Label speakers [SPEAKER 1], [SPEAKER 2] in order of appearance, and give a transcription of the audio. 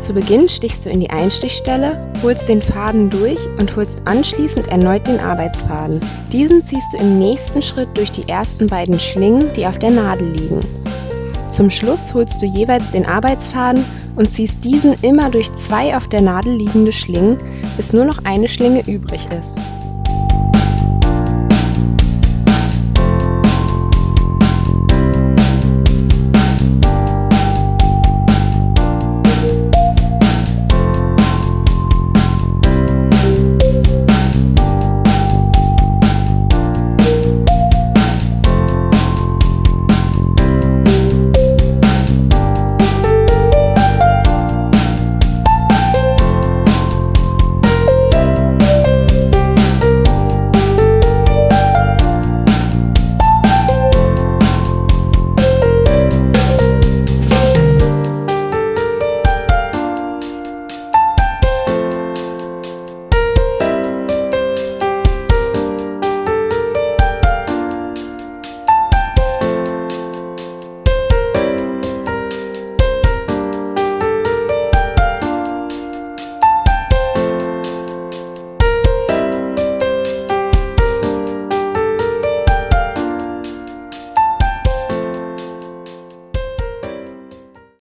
[SPEAKER 1] Zu Beginn stichst du in die Einstichstelle, holst den Faden durch und holst anschließend erneut den Arbeitsfaden. Diesen ziehst du im nächsten Schritt durch die ersten beiden Schlingen, die auf der Nadel liegen. Zum Schluss holst du jeweils den Arbeitsfaden und ziehst diesen immer durch zwei auf der Nadel liegende Schlingen, bis nur noch eine Schlinge übrig ist.